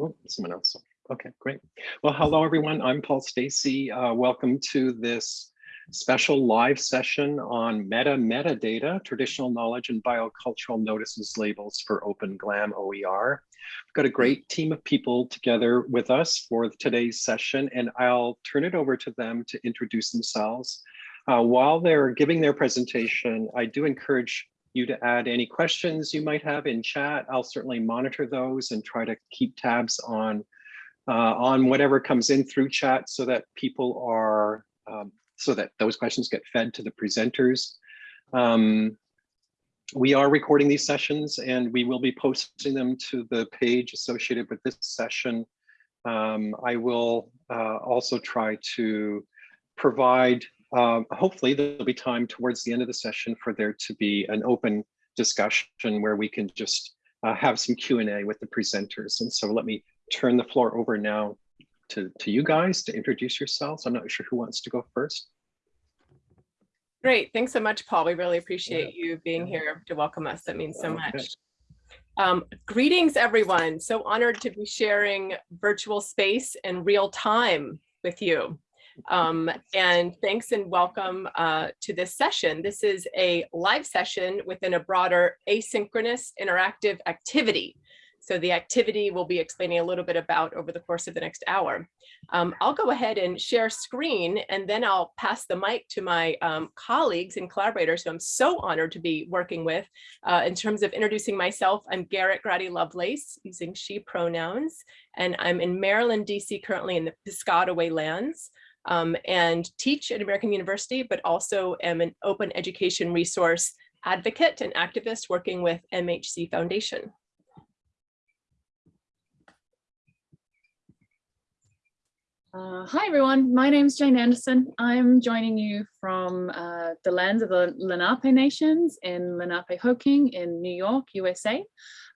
Oh, someone else. Okay, great. Well, hello, everyone. I'm Paul Stacey. Uh, welcome to this special live session on meta metadata, traditional knowledge and biocultural notices labels for Open GLAM OER. We've got a great team of people together with us for today's session, and I'll turn it over to them to introduce themselves. Uh, while they're giving their presentation, I do encourage you to add any questions you might have in chat. I'll certainly monitor those and try to keep tabs on uh, on whatever comes in through chat so that people are um, so that those questions get fed to the presenters. Um, we are recording these sessions and we will be posting them to the page associated with this session. Um, I will uh, also try to provide, um, hopefully there'll be time towards the end of the session for there to be an open discussion where we can just uh, have some Q&A with the presenters. And so let me turn the floor over now to, to you guys to introduce yourselves. I'm not sure who wants to go first. Great. Thanks so much, Paul. We really appreciate yeah. you being here to welcome us. That means so okay. much. Um, greetings, everyone. So honored to be sharing virtual space and real time with you. Um, and thanks and welcome uh, to this session. This is a live session within a broader asynchronous interactive activity so the activity we'll be explaining a little bit about over the course of the next hour. Um, I'll go ahead and share screen and then I'll pass the mic to my um, colleagues and collaborators who I'm so honored to be working with. Uh, in terms of introducing myself, I'm Garrett Graddy Lovelace using she pronouns and I'm in Maryland, DC currently in the Piscataway lands. Um, and teach at American University, but also am an open education resource advocate and activist working with MHz Foundation. Uh, hi everyone, my name is Jane Anderson. I'm joining you from uh, the lands of the Lenape Nations in Lenapehoking in New York, USA.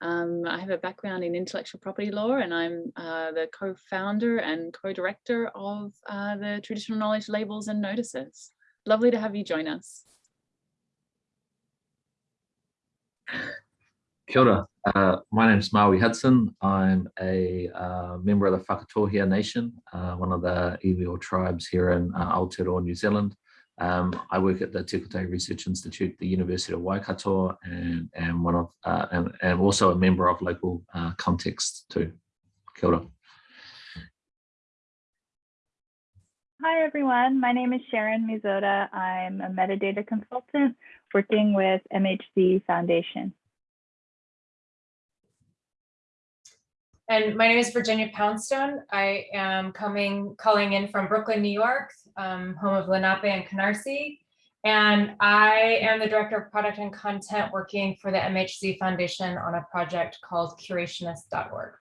Um, I have a background in intellectual property law and I'm uh, the co-founder and co-director of uh, the Traditional Knowledge Labels and Notices. Lovely to have you join us. Kia ora. Uh, my name is Maui Hudson. I'm a uh, member of the Whakatohea Nation, uh, one of the iwi tribes here in uh, Aotearoa, New Zealand. Um, I work at the Te Research Institute, the University of Waikato, and, and one of uh, and, and also a member of local uh, context too. Kia ora. Hi everyone, my name is Sharon Mizota. I'm a metadata consultant working with MHz Foundation. And my name is Virginia Poundstone. I am coming, calling in from Brooklyn, New York, um, home of Lenape and Canarsie. And I am the director of product and content working for the MHz Foundation on a project called curationist.org.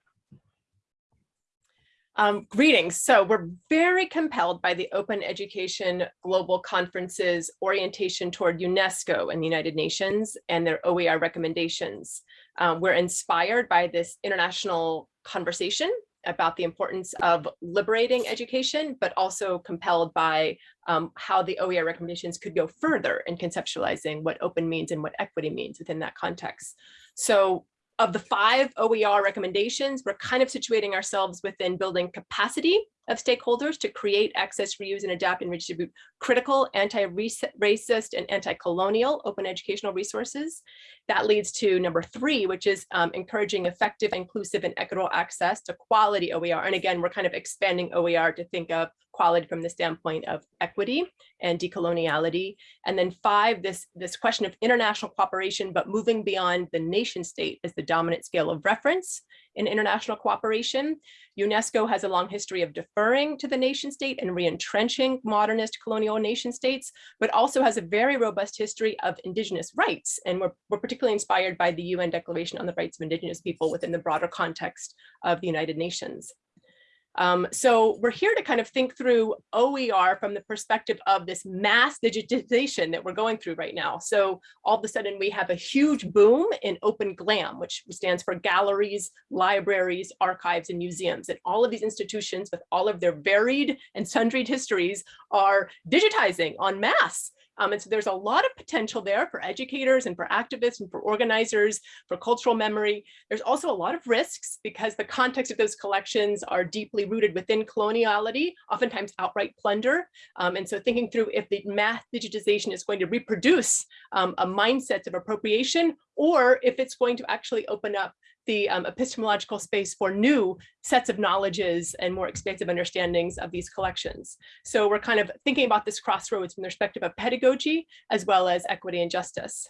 Um, greetings. So we're very compelled by the Open Education Global Conference's orientation toward UNESCO and the United Nations and their OER recommendations. Um, we're inspired by this international conversation about the importance of liberating education, but also compelled by um, how the OER recommendations could go further in conceptualizing what open means and what equity means within that context. So of the five OER recommendations, we're kind of situating ourselves within building capacity of stakeholders to create, access, reuse, and adapt and redistribute critical, anti-racist, and anti-colonial open educational resources. That leads to number three, which is um, encouraging effective, inclusive, and equitable access to quality OER. And again, we're kind of expanding OER to think of quality from the standpoint of equity and decoloniality. And then five, this, this question of international cooperation, but moving beyond the nation state as the dominant scale of reference in international cooperation. UNESCO has a long history of deferring to the nation state and re-entrenching modernist colonial nation states, but also has a very robust history of indigenous rights. And we're, we're particularly inspired by the UN Declaration on the Rights of Indigenous People within the broader context of the United Nations. Um, so we're here to kind of think through OER from the perspective of this mass digitization that we're going through right now. So all of a sudden we have a huge boom in open GLAM, which stands for galleries, libraries, archives, and museums. And all of these institutions with all of their varied and sundry histories are digitizing en masse Um, and so there's a lot of potential there for educators and for activists and for organizers, for cultural memory. There's also a lot of risks because the context of those collections are deeply rooted within coloniality, oftentimes outright plunder. Um, and so thinking through if the mass digitization is going to reproduce um, a mindset of appropriation or if it's going to actually open up the um, epistemological space for new sets of knowledges and more expansive understandings of these collections. So we're kind of thinking about this crossroads from the perspective of pedagogy as well as equity and justice.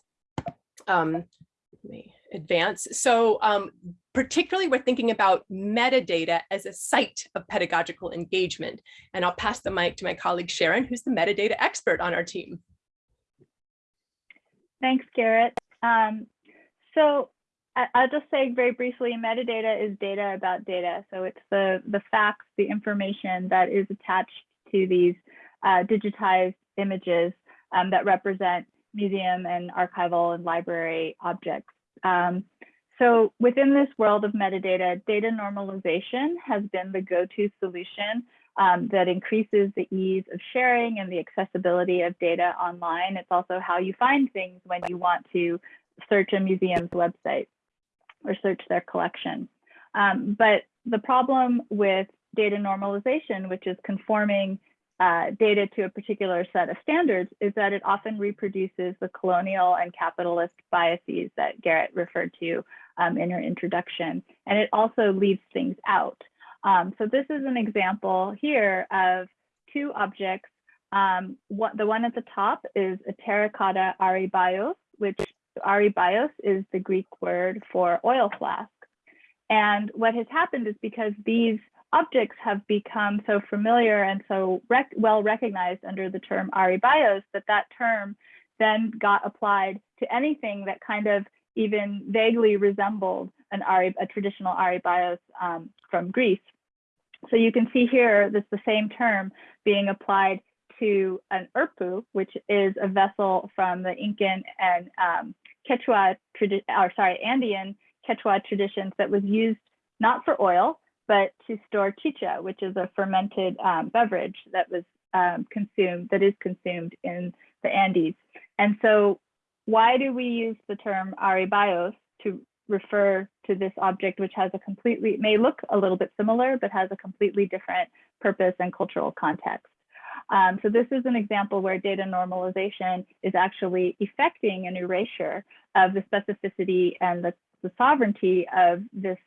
Um, let me advance. So um, particularly we're thinking about metadata as a site of pedagogical engagement. And I'll pass the mic to my colleague Sharon, who's the metadata expert on our team. Thanks, Garrett. Um, so I'll just say very briefly, metadata is data about data. So it's the, the facts, the information that is attached to these uh, digitized images um, that represent museum and archival and library objects. Um, so within this world of metadata, data normalization has been the go-to solution um, that increases the ease of sharing and the accessibility of data online. It's also how you find things when you want to search a museum's website or search their collection. Um, but the problem with data normalization, which is conforming uh, data to a particular set of standards, is that it often reproduces the colonial and capitalist biases that Garrett referred to um, in her introduction. And it also leaves things out. Um, so this is an example here of two objects. Um, what, the one at the top is a terracotta aryballos, which Aryballos is the Greek word for oil flask. And what has happened is because these objects have become so familiar and so rec well recognized under the term Aryballos that that term then got applied to anything that kind of even vaguely resembled an Ari, a traditional Aryballos um, from Greece. So you can see here, that's the same term being applied to an urpu, which is a vessel from the Incan and um, Quechua, or sorry, Andean Quechua traditions that was used not for oil, but to store chicha, which is a fermented um, beverage that was um, consumed, that is consumed in the Andes. And so why do we use the term aryballos to refer to this object, which has a completely, may look a little bit similar, but has a completely different purpose and cultural context? Um, so this is an example where data normalization is actually effecting an erasure of the specificity and the, the sovereignty of this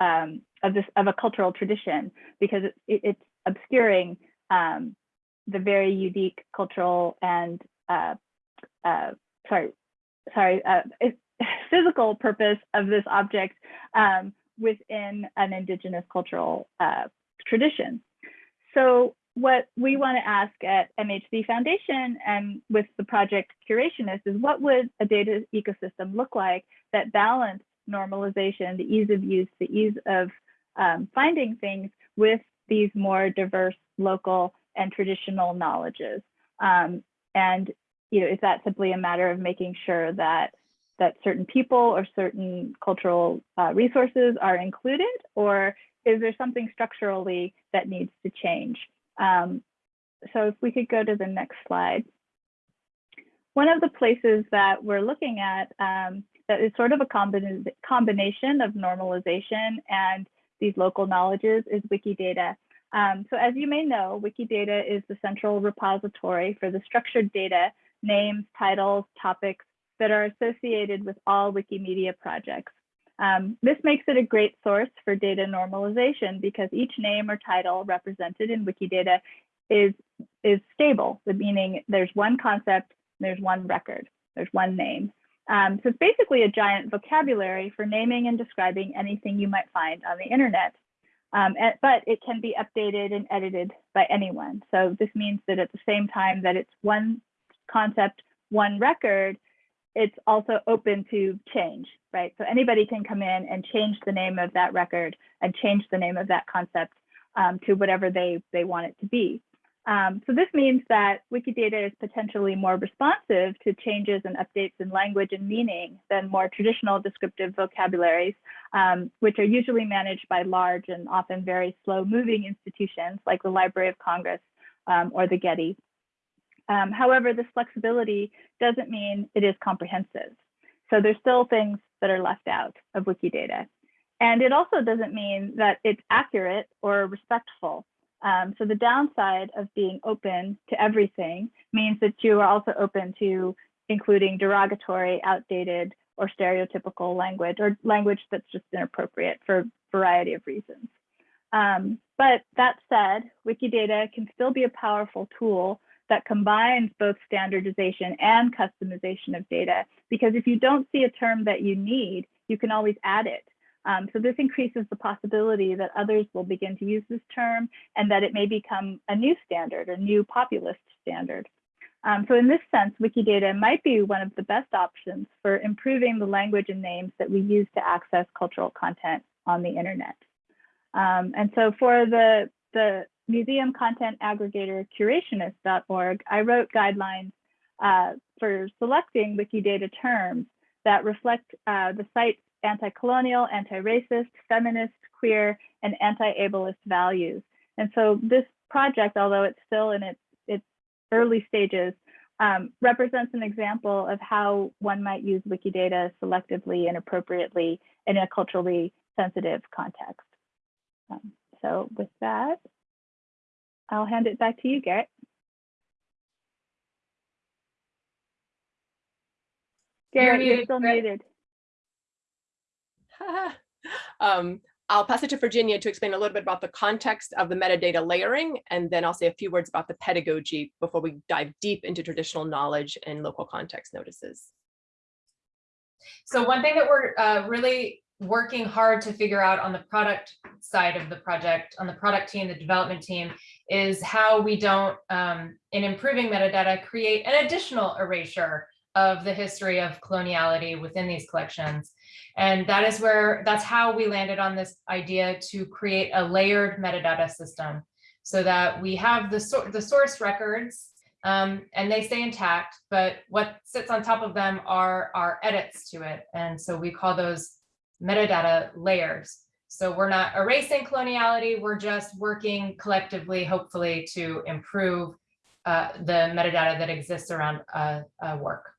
um, of this of a cultural tradition because it, it, it's obscuring um, the very unique cultural and uh, uh, sorry sorry uh, physical purpose of this object um, within an indigenous cultural uh, tradition. So what we want to ask at MHz Foundation and with the project Curationist is what would a data ecosystem look like that balanced normalization, the ease of use, the ease of um, finding things with these more diverse local and traditional knowledges. Um, and you know, is that simply a matter of making sure that that certain people or certain cultural uh, resources are included, or is there something structurally that needs to change? Um, so if we could go to the next slide. One of the places that we're looking at um, that is sort of a combina combination of normalization and these local knowledges is Wikidata. Um, so as you may know, Wikidata is the central repository for the structured data, names, titles, topics that are associated with all Wikimedia projects. Um, this makes it a great source for data normalization because each name or title represented in Wikidata is, is stable, meaning there's one concept, there's one record, there's one name. Um, so it's basically a giant vocabulary for naming and describing anything you might find on the internet. Um, and, but it can be updated and edited by anyone. So this means that at the same time that it's one concept, one record, it's also open to change, right? So anybody can come in and change the name of that record and change the name of that concept um, to whatever they, they want it to be. Um, so this means that Wikidata is potentially more responsive to changes and updates in language and meaning than more traditional descriptive vocabularies, um, which are usually managed by large and often very slow moving institutions like the Library of Congress um, or the Getty. Um, however, this flexibility doesn't mean it is comprehensive. So there's still things that are left out of Wikidata. And it also doesn't mean that it's accurate or respectful. Um, so the downside of being open to everything means that you are also open to including derogatory, outdated, or stereotypical language or language that's just inappropriate for a variety of reasons. Um, but that said, Wikidata can still be a powerful tool that combines both standardization and customization of data, because if you don't see a term that you need, you can always add it. Um, so this increases the possibility that others will begin to use this term and that it may become a new standard or new populist standard. Um, so in this sense, Wikidata might be one of the best options for improving the language and names that we use to access cultural content on the internet. Um, and so for the, the museum content aggregator curationist.org, I wrote guidelines uh, for selecting Wikidata terms that reflect uh, the site's anti-colonial, anti-racist, feminist, queer, and anti-ableist values. And so this project, although it's still in its, its early stages, um, represents an example of how one might use Wikidata selectively and appropriately in a culturally sensitive context. Um, so with that, I'll hand it back to you, Garrett. Garrett, you're muted, still Garrett. muted. um, I'll pass it to Virginia to explain a little bit about the context of the metadata layering, and then I'll say a few words about the pedagogy before we dive deep into traditional knowledge and local context notices. So one thing that we're uh, really working hard to figure out on the product side of the project, on the product team, the development team, is how we don't, um, in improving metadata, create an additional erasure of the history of coloniality within these collections. And that is where, that's how we landed on this idea to create a layered metadata system so that we have the, the source records um, and they stay intact, but what sits on top of them are our edits to it. And so we call those metadata layers. So we're not erasing coloniality, we're just working collectively, hopefully to improve uh, the metadata that exists around uh, uh, work.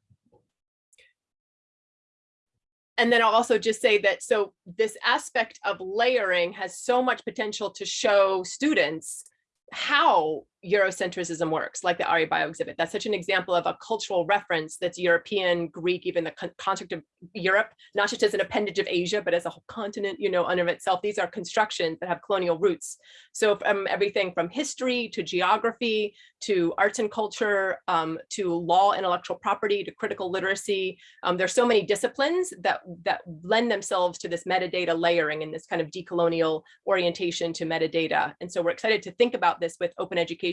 And then I'll also just say that so this aspect of layering has so much potential to show students how Eurocentrism works, like the aryballos exhibit. That's such an example of a cultural reference that's European, Greek, even the con concept of Europe, not just as an appendage of Asia, but as a whole continent, you know, under itself. These are constructions that have colonial roots. So from everything from history to geography, to arts and culture, um, to law, intellectual property, to critical literacy. Um, there's so many disciplines that, that lend themselves to this metadata layering and this kind of decolonial orientation to metadata. And so we're excited to think about this with open education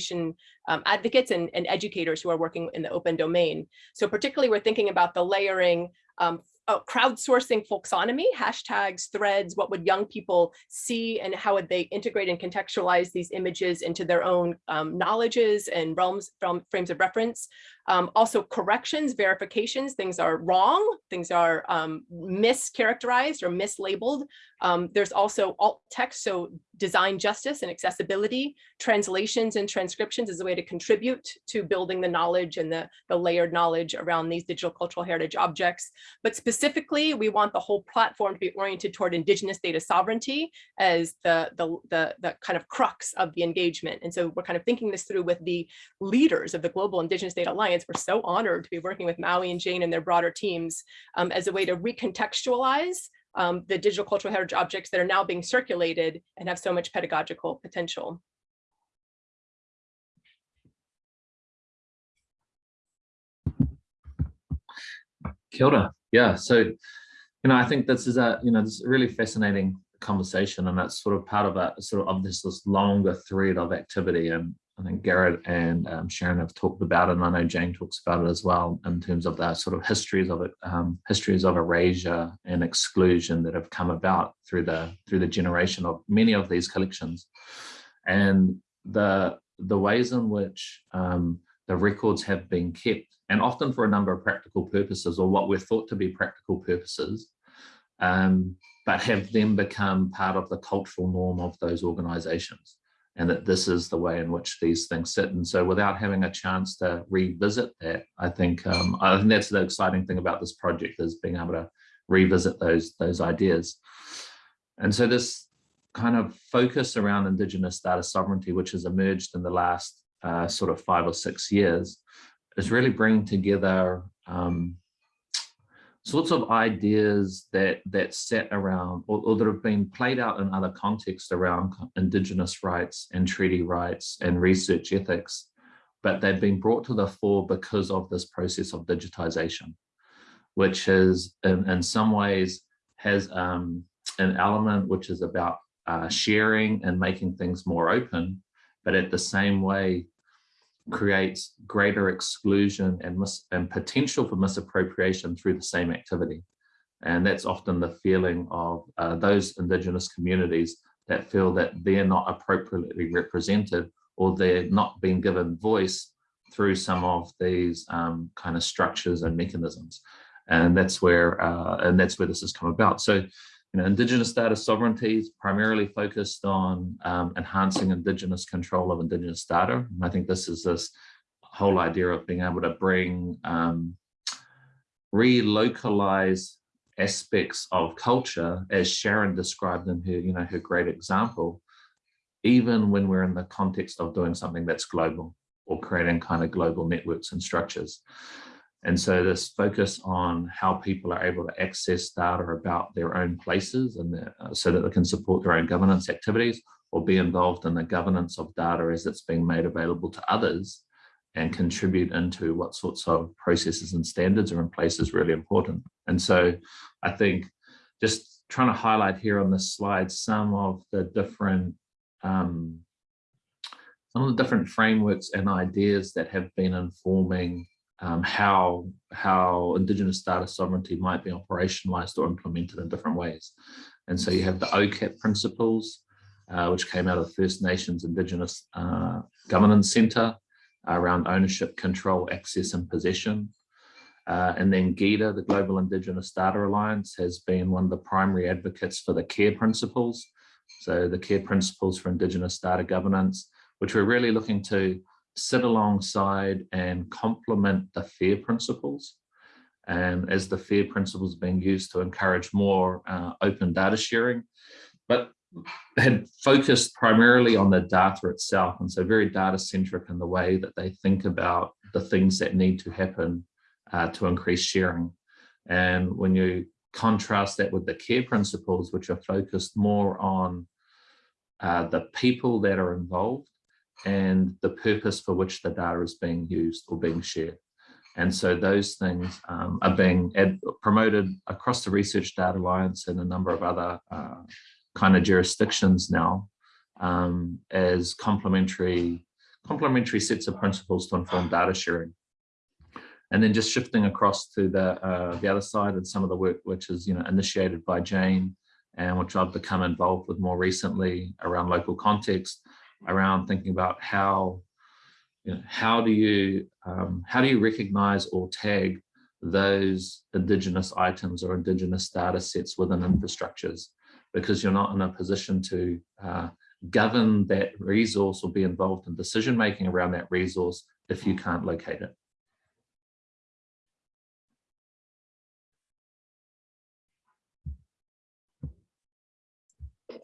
um, advocates and, and educators who are working in the open domain. So particularly we're thinking about the layering um, uh, crowdsourcing folksonomy, hashtags, threads, what would young people see and how would they integrate and contextualize these images into their own um, knowledges and realms from frames of reference. Um, also corrections, verifications, things are wrong, things are um, mischaracterized or mislabeled. Um, there's also alt text, so design justice and accessibility, translations and transcriptions as a way to contribute to building the knowledge and the, the layered knowledge around these digital cultural heritage objects. But specifically, we want the whole platform to be oriented toward indigenous data sovereignty as the, the, the, the kind of crux of the engagement. And so we're kind of thinking this through with the leaders of the Global Indigenous Data Alliance. We're so honored to be working with Maui and Jane and their broader teams um, as a way to recontextualize um, the digital cultural heritage objects that are now being circulated and have so much pedagogical potential. Kia ora. Yeah, so, you know, I think this is a, you know, this is a really fascinating conversation and that's sort of part of a sort of, of this, this longer thread of activity. And I think Garrett and um, Sharon have talked about it and I know Jane talks about it as well in terms of the sort of histories of it, um, histories of erasure and exclusion that have come about through the through the generation of many of these collections. And the the ways in which um, the records have been kept and often for a number of practical purposes or what we're thought to be practical purposes, um, but have then become part of the cultural norm of those organizations. And that this is the way in which these things sit. And so without having a chance to revisit that, I think um, I think that's the exciting thing about this project is being able to revisit those, those ideas. And so this kind of focus around Indigenous data sovereignty, which has emerged in the last uh, sort of five or six years, is really bringing together um, sorts of ideas that that set around or, or, that have been played out in other contexts around indigenous rights and treaty rights and research ethics but they've been brought to the fore because of this process of digitization which is in, in some ways has um, an element which is about uh, sharing and making things more open but at the same way creates greater exclusion and, and potential for misappropriation through the same activity. And that's often the feeling of uh, those Indigenous communities that feel that they're not appropriately represented or they're not being given voice through some of these um, kind of structures and mechanisms. And that's where uh, and that's where this has come about. So you know, Indigenous data sovereignty is primarily focused on um, enhancing Indigenous control of Indigenous data. And I think this is this whole idea of being able to bring um, relocalize aspects of culture, as Sharon described in her, you know, her great example, even when we're in the context of doing something that's global or creating kind of global networks and structures. And so this focus on how people are able to access data about their own places and the, uh, so that they can support their own governance activities or be involved in the governance of data as it's being made available to others and contribute into what sorts of processes and standards are in place is really important. And so I think just trying to highlight here on this slide some of the different um, some of the different frameworks and ideas that have been informing um, how how Indigenous data sovereignty might be operationalized or implemented in different ways. And so you have the OCAP principles, uh, which came out of the First Nations Indigenous uh, Governance Centre around ownership, control, access and possession. Uh, and then GIDA, the Global Indigenous Data Alliance, has been one of the primary advocates for the CARE principles. So the CARE principles for Indigenous data governance, which we're really looking to sit alongside and complement the FAIR principles. And as the FAIR principles being used to encourage more uh, open data sharing, but had focused primarily on the data itself. And so very data centric in the way that they think about the things that need to happen uh, to increase sharing. And when you contrast that with the care principles, which are focused more on uh, the people that are involved and the purpose for which the data is being used or being shared. And so those things um, are being promoted across the Research Data Alliance and a number of other uh, kind of jurisdictions now um, as complementary, complementary sets of principles to inform data sharing. And then just shifting across to the, uh, the other side and some of the work which is you know, initiated by Jane and which I've become involved with more recently around local context, around thinking about how you know, how do you um, how do you recognize or tag those indigenous items or indigenous data sets within infrastructures because you're not in a position to uh, govern that resource or be involved in decision making around that resource if you can't locate it.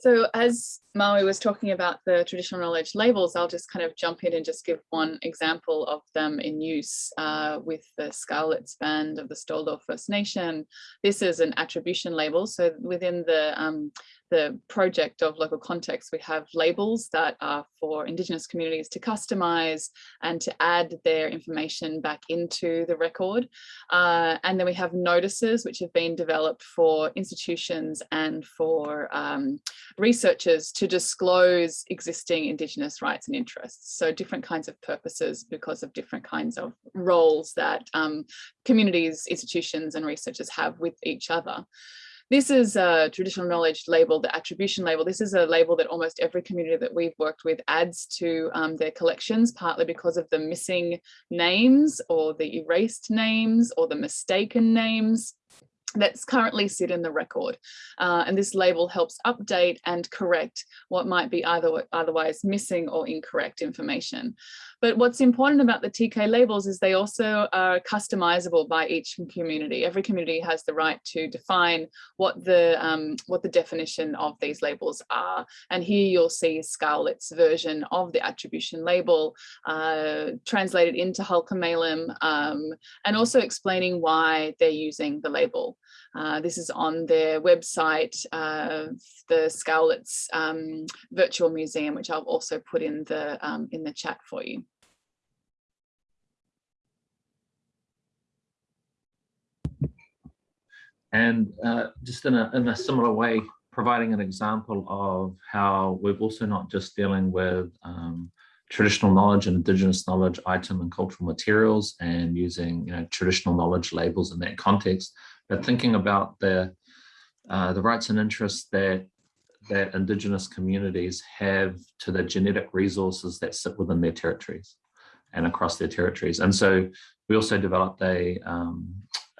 So as Maui was talking about the traditional knowledge labels, I'll just kind of jump in and just give one example of them in use uh, with the Scowlitz Band of the Stó:lō First Nation. This is an attribution label. So within the um, the project of local context, we have labels that are for Indigenous communities to customize and to add their information back into the record. Uh, and then we have notices which have been developed for institutions and for um, researchers to disclose existing Indigenous rights and interests. So different kinds of purposes because of different kinds of roles that um, communities, institutions and researchers have with each other. This is a traditional knowledge label, the attribution label. This is a label that almost every community that we've worked with adds to um, their collections, partly because of the missing names or the erased names or the mistaken names. that's currently sit in the record. Uh, and this label helps update and correct what might be either otherwise missing or incorrect information. But what's important about the TK labels is they also are customizable by each community. Every community has the right to define what the um, what the definition of these labels are. And here you'll see Scarlett's version of the attribution label uh, translated into Halkomelem um, and also explaining why they're using the label. Uh, this is on their website, uh, the Sq'ewlets um, Virtual Museum, which I'll also put in the um, in the chat for you. And uh, just in a, in a similar way, providing an example of how we're also not just dealing with um, traditional knowledge and indigenous knowledge item and cultural materials and using you know, traditional knowledge labels in that context, but thinking about the, uh, the rights and interests that that indigenous communities have to the genetic resources that sit within their territories and across their territories. And so we also developed a, um,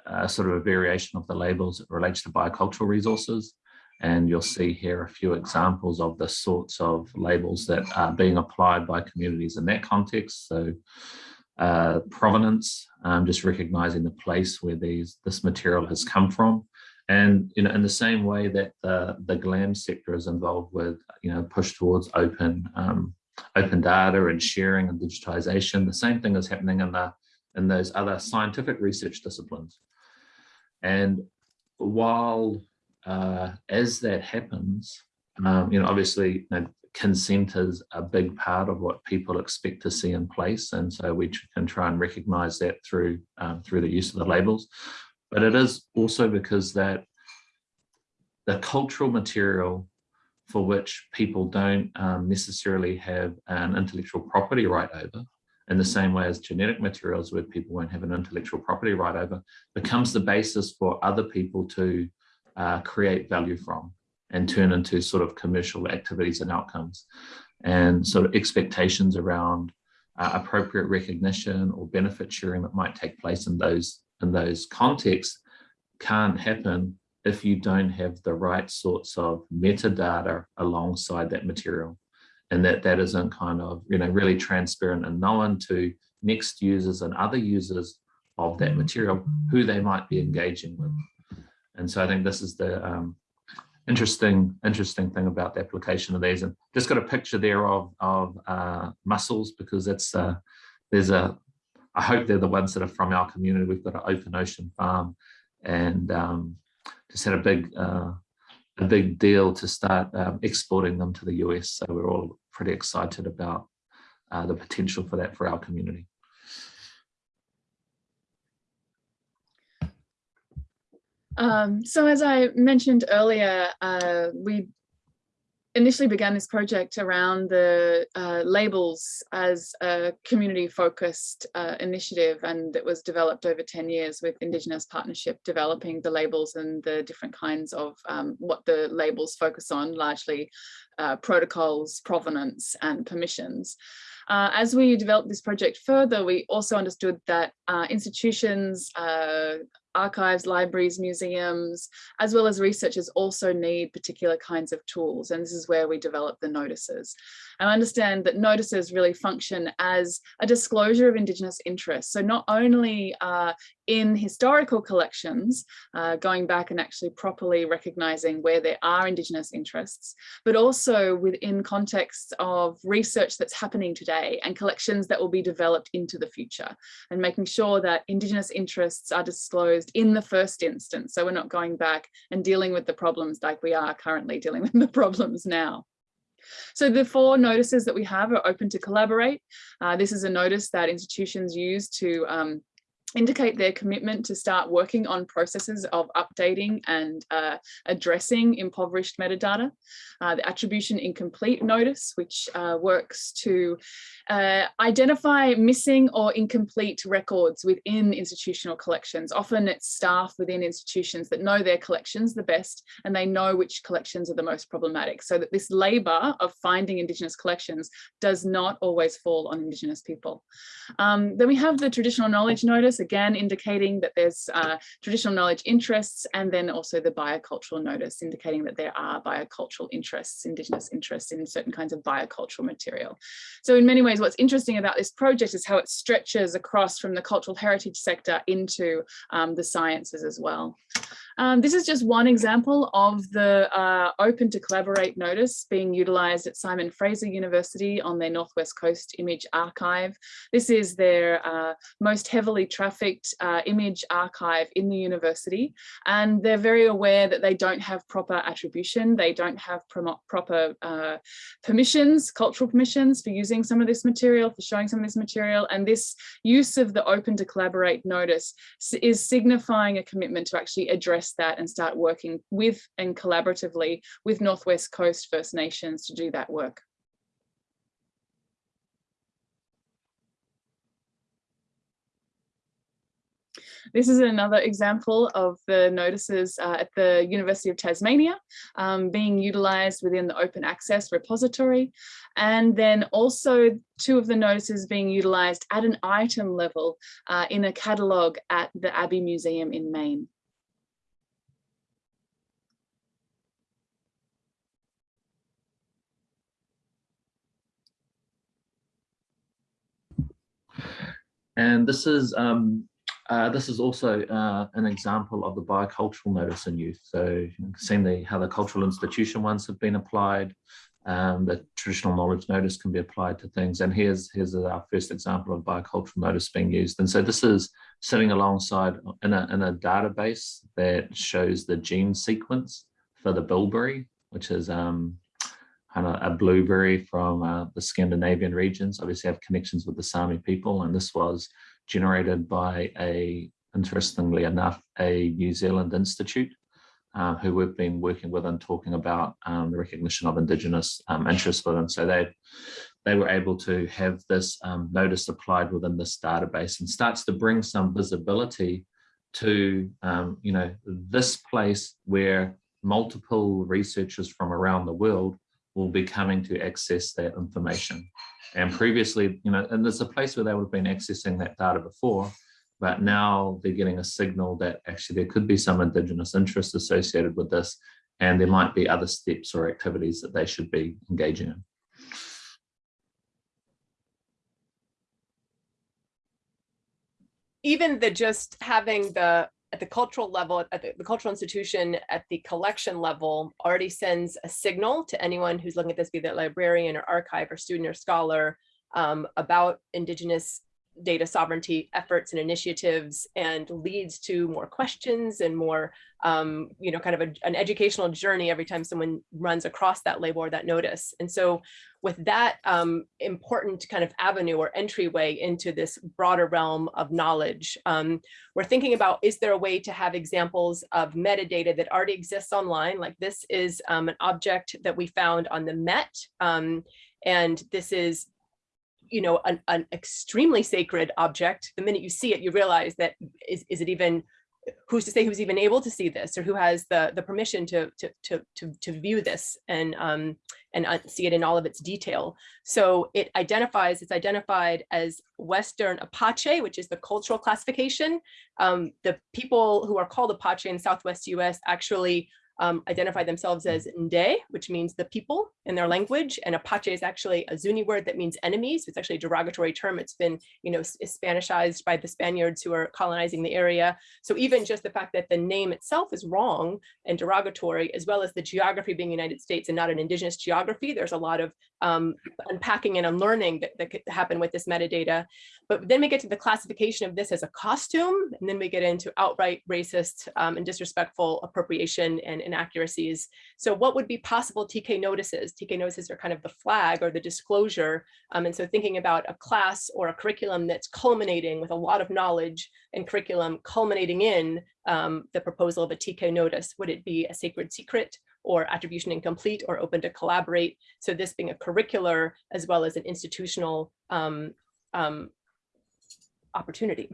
a sort of a variation of the labels that relates to biocultural resources. And you'll see here a few examples of the sorts of labels that are being applied by communities in that context. So uh, provenance, um, just recognizing the place where these this material has come from. And you know, in the same way that the, the GLAM sector is involved with, you know, push towards open um, open data and sharing and digitization, the same thing is happening in the in those other scientific research disciplines. And while uh, as that happens, um, you know, obviously you know, consent is a big part of what people expect to see in place. And so we can try and recognize that through, um, through the use of the labels. But it is also because that the cultural material for which people don't um, necessarily have an intellectual property right over, in the same way as genetic materials where people won't have an intellectual property right over, becomes the basis for other people to uh, create value from and turn into sort of commercial activities and outcomes. And sort of expectations around uh, appropriate recognition or benefit sharing that might take place in those in those contexts can't happen if you don't have the right sorts of metadata alongside that material and that that isn't kind of you know really transparent and known to next users and other users of that material who they might be engaging with and so i think this is the um, interesting interesting thing about the application of these and just got a picture there of of uh, mussels because it's uh, there's a I hope they're the ones that are from our community. We've got an open ocean farm and um, just had a big uh, a big deal to start um, exporting them to the US. So we're all pretty excited about uh, the potential for that for our community. Um, so as I mentioned earlier, uh, we initially began this project around the uh, labels as a community focused uh, initiative and it was developed over 10 years with Indigenous Partnership developing the labels and the different kinds of um, what the labels focus on, largely uh, protocols, provenance and permissions. Uh, as we developed this project further, we also understood that uh, institutions, uh, archives, libraries, museums, as well as researchers also need particular kinds of tools. And this is where we develop the notices. I understand that notices really function as a disclosure of Indigenous interests. So not only uh, in historical collections, uh, going back and actually properly recognizing where there are Indigenous interests, but also within contexts of research that's happening today and collections that will be developed into the future and making sure that Indigenous interests are disclosed in the first instance. So we're not going back and dealing with the problems like we are currently dealing with the problems now. So the four notices that we have are open to collaborate. Uh, this is a notice that institutions use to um, indicate their commitment to start working on processes of updating and uh, addressing impoverished metadata. Uh, the attribution incomplete notice, which uh, works to uh, identify missing or incomplete records within institutional collections. Often it's staff within institutions that know their collections the best and they know which collections are the most problematic so that this labour of finding Indigenous collections does not always fall on Indigenous people. Um, then we have the traditional knowledge notice again indicating that there's uh, traditional knowledge interests, and then also the biocultural notice indicating that there are biocultural interests, Indigenous interests in certain kinds of biocultural material. So in many ways, what's interesting about this project is how it stretches across from the cultural heritage sector into um, the sciences as well. Um, this is just one example of the uh, open to collaborate notice being utilized at Simon Fraser University on their Northwest Coast image archive. This is their uh, most heavily trafficked uh, image archive in the university. And they're very aware that they don't have proper attribution. They don't have proper uh, permissions, cultural permissions for using some of this material, for showing some of this material. And this use of the open to collaborate notice is signifying a commitment to actually address that and start working with and collaboratively with Northwest Coast First Nations to do that work. This is another example of the notices uh, at the University of Tasmania um, being utilised within the open access repository. And then also two of the notices being utilised at an item level uh, in a catalogue at the Abbe Museum in Maine. And this is um, uh, this is also uh, an example of the biocultural notice in youth. So you can see the, how the cultural institution ones have been applied. Um, the traditional knowledge notice can be applied to things. And here's, here's our first example of biocultural notice being used. And so this is sitting alongside in a, in a database that shows the gene sequence for the bilberry, which is um, kind of a blueberry from uh, the Scandinavian regions, obviously have connections with the Sami people. And this was generated by a, interestingly enough, a New Zealand institute uh, who we've been working with and talking about um, the recognition of Indigenous um, interests with. And so they, they were able to have this um, notice applied within this database and starts to bring some visibility to, um, you know, this place where multiple researchers from around the world will be coming to access that information. And previously, you know, and there's a place where they would have been accessing that data before, but now they're getting a signal that actually there could be some Indigenous interest associated with this, and there might be other steps or activities that they should be engaging in. Even the just having the at the cultural level, at the, the, cultural institution, at the collection level, already sends a signal to anyone who's looking at this, be that librarian or archive or student or scholar, um, about Indigenous data sovereignty efforts and initiatives and leads to more questions and more, um, you know, kind of a, an educational journey every time someone runs across that label or that notice. And so with that um, important kind of avenue or entryway into this broader realm of knowledge, um, we're thinking about, is there a way to have examples of metadata that already exists online? Like this is um, an object that we found on the Met. Um, and this is you know, an, an extremely sacred object, the minute you see it, you realize that is, is it even, who's to say who's even able to see this or who has the, the permission to, to, to, to, to view this and, um, and uh, see it in all of its detail. So it identifies, it's identified as Western Apache, which is the cultural classification. Um, the people who are called Apache in Southwest US actually um, identify themselves as Nde, which means the people in their language. And Apache is actually a Zuni word that means enemies. It's actually a derogatory term. It's been, you know, Spanishized by the Spaniards who are colonizing the area. So even just the fact that the name itself is wrong and derogatory, as well as the geography being United States and not an indigenous geography, there's a lot of um, unpacking and unlearning that, that could happen with this metadata. But then we get to the classification of this as a costume, and then we get into outright racist um, and disrespectful appropriation and inaccuracies. So what would be possible TK notices? TK notices are kind of the flag or the disclosure. Um, and so thinking about a class or a curriculum that's culminating with a lot of knowledge and curriculum culminating in um, the proposal of a TK notice, would it be a sacred secret or attribution incomplete or open to collaborate? So this being a curricular as well as an institutional um, um, opportunity.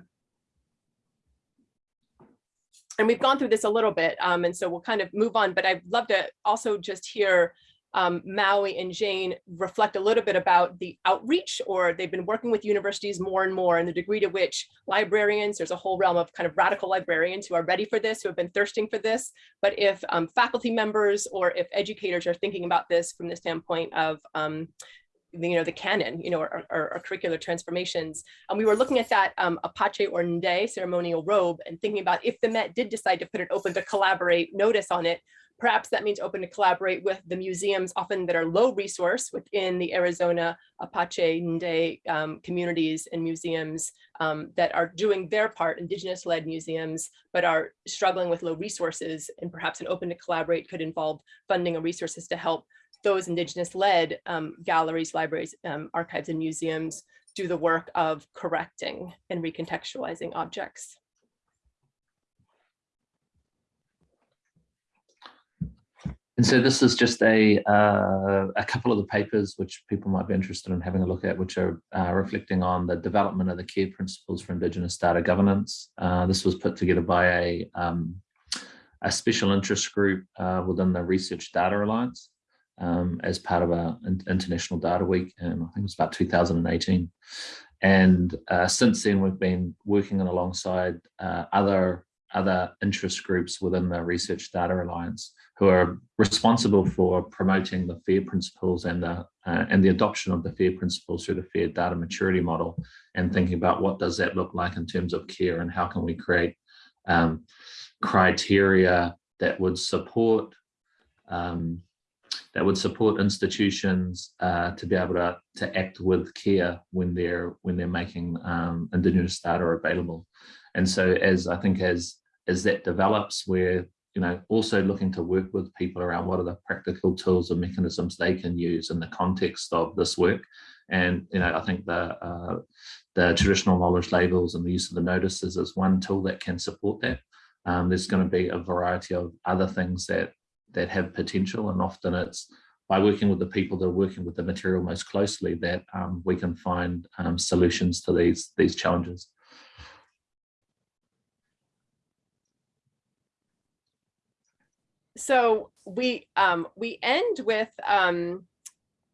And we've gone through this a little bit, um, and so we'll kind of move on, but I'd love to also just hear um, Maui and Jane reflect a little bit about the outreach or they've been working with universities more and more and the degree to which librarians, there's a whole realm of kind of radical librarians who are ready for this, who have been thirsting for this. But if um, faculty members or if educators are thinking about this from the standpoint of um, you know, the canon, you know, or, or, or curricular transformations. And we were looking at that um, Apache or Nde ceremonial robe and thinking about if the Met did decide to put an open to collaborate notice on it, perhaps that means open to collaborate with the museums often that are low resource within the Arizona Apache Nde um, communities and museums um, that are doing their part, indigenous led museums, but are struggling with low resources and perhaps an open to collaborate could involve funding or resources to help those indigenous led um, galleries, libraries, um, archives, and museums do the work of correcting and recontextualizing objects. And so this is just a uh, a couple of the papers which people might be interested in having a look at, which are uh, reflecting on the development of the care principles for Indigenous data governance. Uh, this was put together by a um, a special interest group uh, within the Research Data Alliance um, as part of our International Data Week, and I think it was about 2018. And uh, since then, we've been working alongside uh, other other interest groups within the Research Data Alliance who are responsible for promoting the FAIR principles and the uh, and the adoption of the FAIR principles through the FAIR data maturity model and thinking about what does that look like in terms of care and how can we create um, criteria that would support um, that would support institutions uh, to be able to, to act with care when they're when they're making um, indigenous data available. And so as I think as as that develops, we're you know also looking to work with people around what are the practical tools and mechanisms they can use in the context of this work. And you know I think the uh, the traditional knowledge labels and the use of the notices is one tool that can support that. Um, there's going to be a variety of other things that that have potential and often it's by working with the people that are working with the material most closely that um, we can find um, solutions to these these challenges. So we um, we end with um,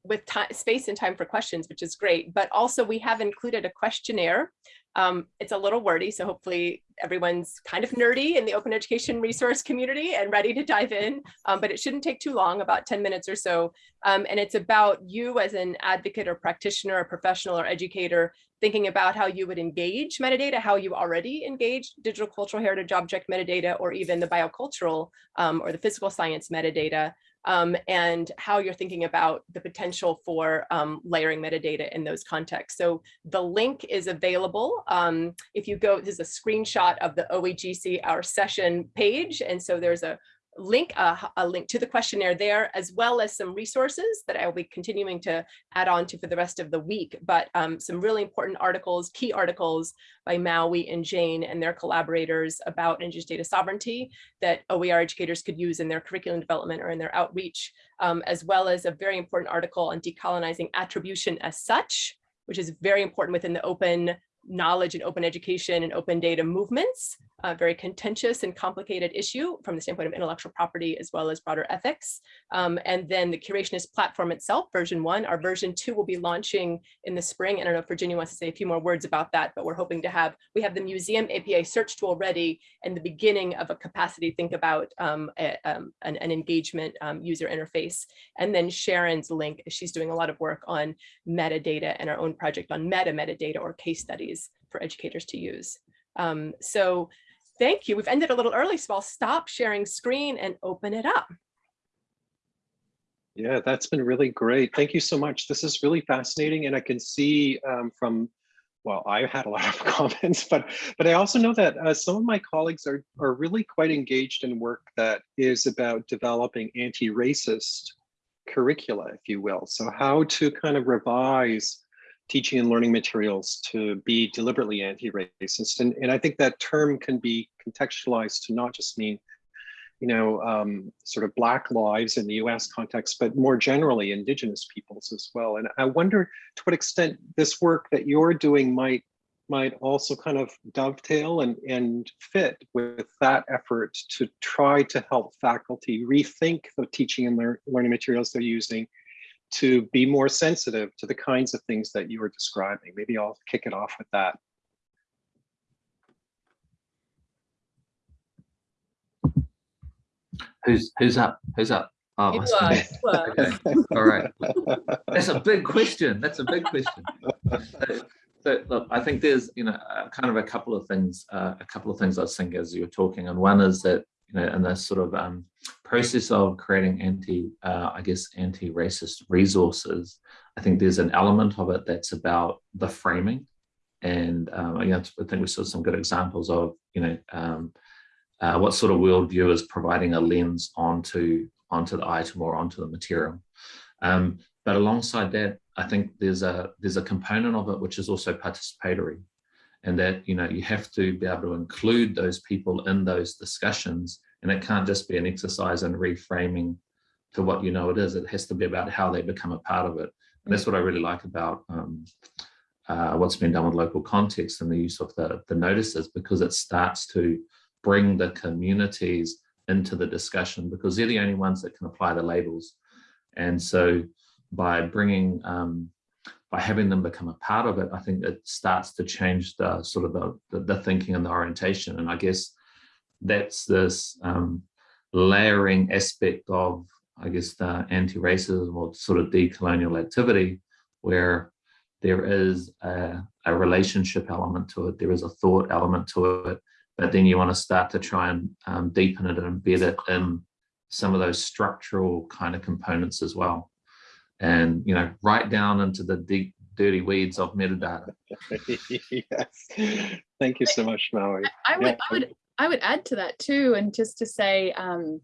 with time, space and time for questions, which is great. But also we have included a questionnaire um, it's a little wordy, so hopefully everyone's kind of nerdy in the open education resource community and ready to dive in, um, but it shouldn't take too long, about 10 minutes or so. Um, and it's about you as an advocate or practitioner or professional or educator thinking about how you would engage metadata, how you already engage digital cultural heritage object metadata, or even the biocultural um, or the physical science metadata um, and how you're thinking about the potential for um, layering metadata in those contexts. So the link is available. Um, if you go, this is a screenshot of the OEGC Our Session page. And so there's a link uh, a link to the questionnaire there, as well as some resources that I will be continuing to add on to for the rest of the week, but um, some really important articles, key articles by Maui and Jane and their collaborators about indigenous data sovereignty that OER educators could use in their curriculum development or in their outreach, um, as well as a very important article on decolonizing attribution as such, which is very important within the open knowledge and open education and open data movements, a very contentious and complicated issue from the standpoint of intellectual property as well as broader ethics. Um, and then the curationist platform itself, version one, our version two will be launching in the spring. I don't know if Virginia wants to say a few more words about that, but we're hoping to have, we have the museum API search tool ready and the beginning of a capacity think about um, a, um, an, an, engagement um, user interface. And then Sharon's link, she's doing a lot of work on metadata and our own project on meta metadata or case studies for educators to use. Um, so thank you. We've ended a little early, so I'll stop sharing screen and open it up. Yeah, that's been really great. Thank you so much. This is really fascinating. And I can see um, from, well, I had a lot of comments, but but I also know that uh, some of my colleagues are, are really quite engaged in work that is about developing anti-racist curricula, if you will. So how to kind of revise teaching and learning materials to be deliberately anti-racist. And, and I think that term can be contextualized to not just mean, you know, um, sort of Black lives in the US context, but more generally Indigenous peoples as well. And I wonder to what extent this work that you're doing might might also kind of dovetail and, and fit with that effort to try to help faculty rethink the teaching and lear learning materials they're using to be more sensitive to the kinds of things that you were describing. Maybe I'll kick it off with that. Who's who's up? Who's up? Oh, It must be me. was, was. Okay. All right. That's a big question. That's a big question. So, so look, I think there's, you know, uh, kind of a couple of things, uh, a couple of things I was thinking as you were talking, and one is that, you know, in this sort of um, process of creating anti, uh, I guess, anti-racist resources, I think there's an element of it that's about the framing, and um, you know, I think we saw some good examples of, you know, um, uh, what sort of worldview is providing a lens onto onto the item or onto the material. Um, but alongside that, I think there's a there's a component of it which is also participatory, and that you know you have to be able to include those people in those discussions, and it can't just be an exercise in reframing to what you know it is. It has to be about how they become a part of it, and that's what I really like about um, uh, what's been done with local context and the use of the the notices because it starts to bring the communities into the discussion because they're the only ones that can apply the labels. And so by bringing, um, by having them become a part of it, I think it starts to change the sort of the, the, the thinking and the orientation. And I guess that's this um, layering aspect of, I guess, the anti-racism or sort of decolonial activity where there is a, a relationship element to it, there is a thought element to it, but then you want to start to try and um, deepen it and embed it in some of those structural kind of components as well. And, you know, right down into the deep, dirty weeds of metadata. yes. Thank you so much, Maui. I would, Yeah. I would, I would add to that too, and just to say, um,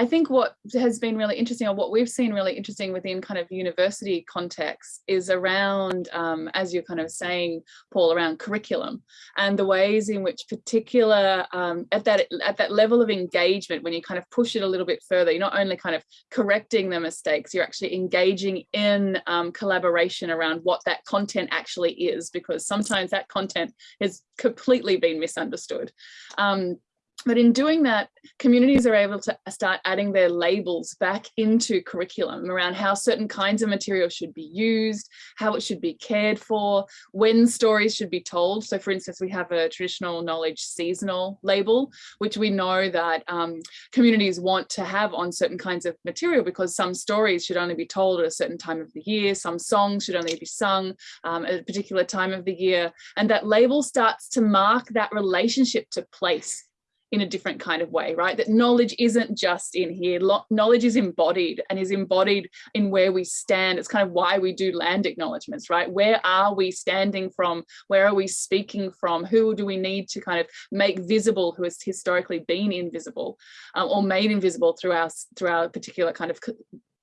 I think what has been really interesting, or what we've seen really interesting within kind of university context, is around, um, as you're kind of saying, Paul, around curriculum and the ways in which particular um, at that at that level of engagement, when you kind of push it a little bit further, you're not only kind of correcting the mistakes, you're actually engaging in um, collaboration around what that content actually is, because sometimes that content has completely been misunderstood. Um, but in doing that, communities are able to start adding their labels back into curriculum around how certain kinds of material should be used, how it should be cared for, when stories should be told. So for instance, we have a traditional knowledge seasonal label, which we know that um, communities want to have on certain kinds of material because some stories should only be told at a certain time of the year, some songs should only be sung um, at a particular time of the year. And that label starts to mark that relationship to place in a different kind of way, right? That knowledge isn't just in here. Knowledge is embodied and is embodied in where we stand. It's kind of why we do land acknowledgements, right? Where are we standing from? Where are we speaking from? Who do we need to kind of make visible who has historically been invisible um, or made invisible through our, through our particular kind of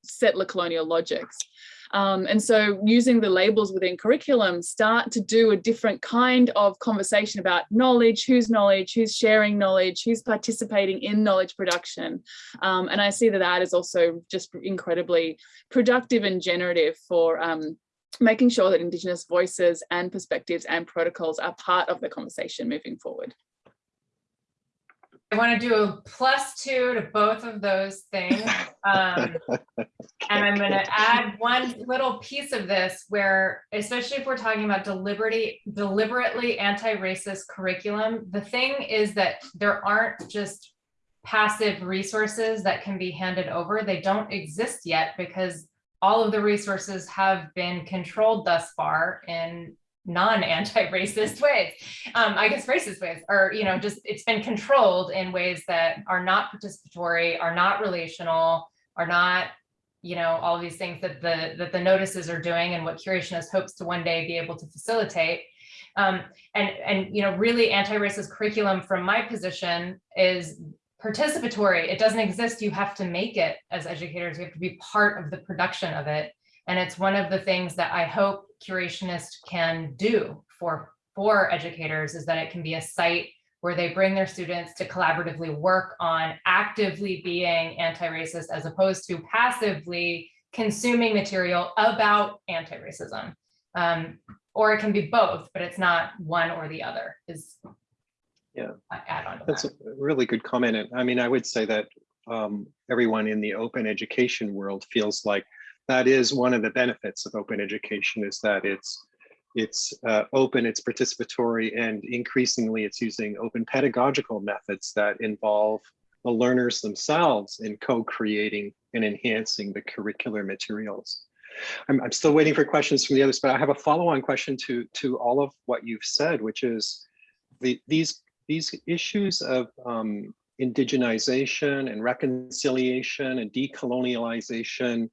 settler colonial logics. Um, and so using the labels within curriculum start to do a different kind of conversation about knowledge, whose knowledge, who's sharing knowledge, who's participating in knowledge production. Um, and I see that that is also just incredibly productive and generative for um, making sure that Indigenous voices and perspectives and protocols are part of the conversation moving forward. I want to do a plus two to both of those things. Um, and I'm going to add one little piece of this where, especially if we're talking about deliberately, deliberately anti-racist curriculum, the thing is that there aren't just passive resources that can be handed over. They don't exist yet because all of the resources have been controlled thus far in non-anti-racist ways. Um, i guess racist ways or you know just it's been controlled in ways that are not participatory are not relational are not you know all these things that the that the notices are doing and what curationist hopes to one day be able to facilitate. Um, and and you know really anti-racist curriculum from my position is participatory. It doesn't exist. You have to make it as educators. You have to be part of the production of it and it's one of the things that I hope Curationist can do for, for educators is that it can be a site where they bring their students to collaboratively work on actively being anti-racist as opposed to passively consuming material about anti-racism. Um, or it can be both, but it's not one or the other is. Yeah. Add on to That's that. a really good comment. And I mean, I would say that um, everyone in the open education world feels like that is one of the benefits of open education is that it's it's uh, open, it's participatory, and increasingly it's using open pedagogical methods that involve the learners themselves in co-creating and enhancing the curricular materials. I'm, I'm still waiting for questions from the others, but I have a follow-on question to, to all of what you've said, which is the, these, these issues of um, indigenization and reconciliation and decolonialization